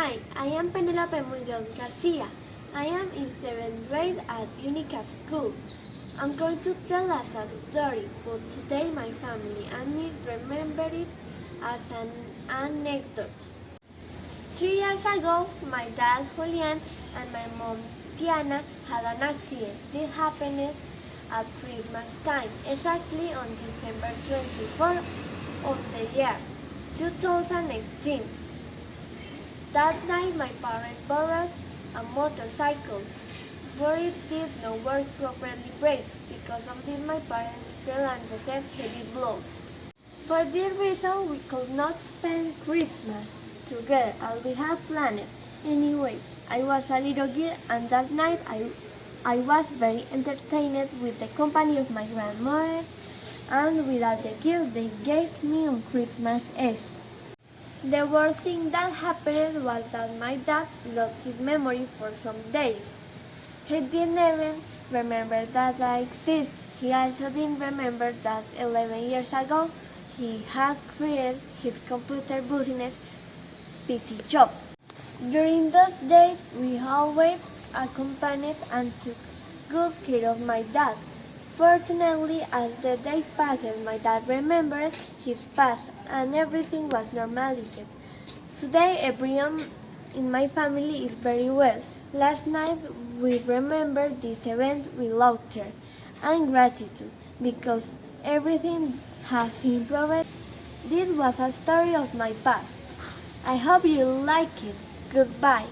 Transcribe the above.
Hi, I am Penelope Miguel Garcia. I am in 7th grade at UNICAP School. I'm going to tell us a story, but today my family and me remember it as an anecdote. Three years ago, my dad Julian and my mom Tiana had an accident. This happened at Christmas time, exactly on December 24 of the year 2018. That night my parents borrowed a motorcycle, but it did not work properly brakes. Because of this my parents fell and received heavy blows. For this reason we could not spend Christmas together as we had planned. Anyway, I was a little girl and that night I, I was very entertained with the company of my grandmother and without the gift they gave me on Christmas Eve. The worst thing that happened was that my dad lost his memory for some days. He didn't even remember that I exist. He also didn't remember that 11 years ago he had created his computer business PC shop. During those days, we always accompanied and took good care of my dad. Fortunately, as the days passed, my dad remembered his past and everything was normalized. Today, everyone in my family is very well. Last night, we remembered this event with laughter and gratitude because everything has improved. This was a story of my past. I hope you like it. Goodbye.